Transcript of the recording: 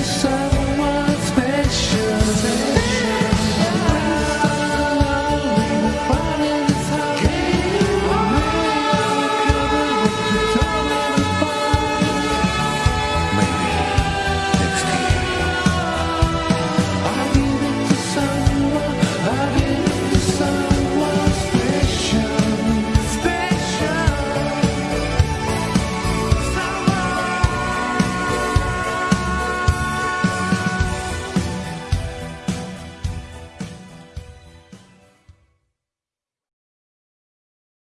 the sun.